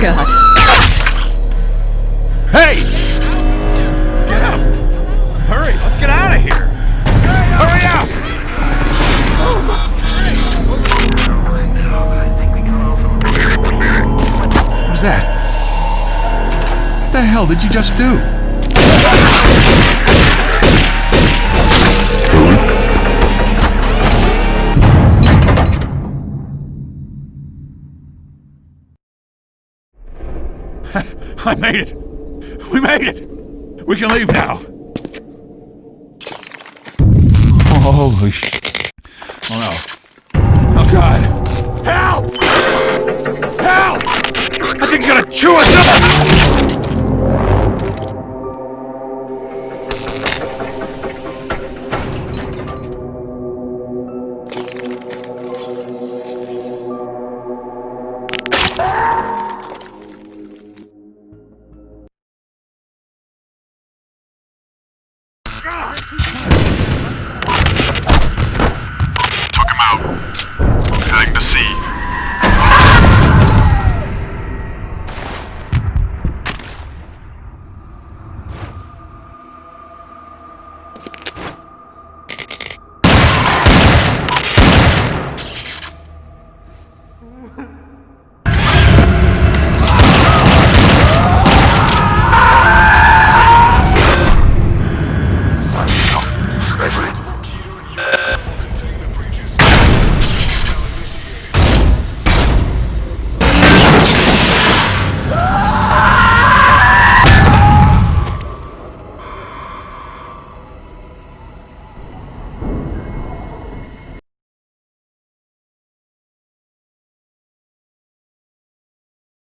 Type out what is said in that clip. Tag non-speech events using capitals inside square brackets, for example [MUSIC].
God. Hey! Get up! Hurry, let's get out of here! Hurry up! What was that? What the hell did you just do? I made it! We made it! We can leave now! Holy sh... Oh no. Oh god! Help! Help! That thing's gonna chew us up! Took him out. Heading to sea. Ha [LAUGHS]